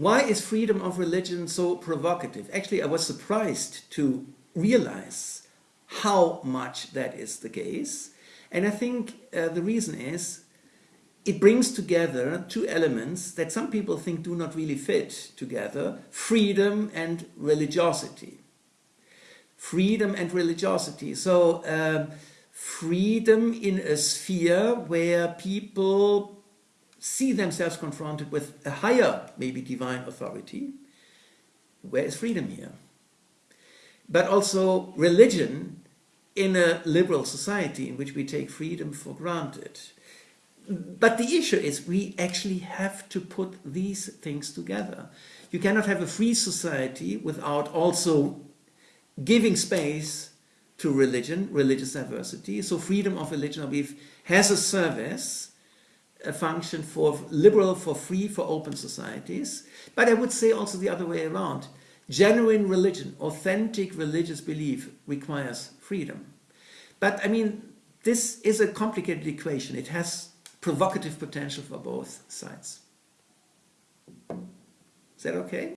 Why is freedom of religion so provocative? Actually, I was surprised to realize how much that is the case. And I think uh, the reason is it brings together two elements that some people think do not really fit together, freedom and religiosity. Freedom and religiosity. So um, freedom in a sphere where people see themselves confronted with a higher, maybe divine authority. Where is freedom here? But also religion in a liberal society in which we take freedom for granted. But the issue is we actually have to put these things together. You cannot have a free society without also giving space to religion, religious diversity. So freedom of religion, I believe, has a service, a function for liberal, for free, for open societies. But I would say also the other way around. Genuine religion, authentic religious belief requires freedom. But I mean, this is a complicated equation. It has provocative potential for both sides. Is that okay?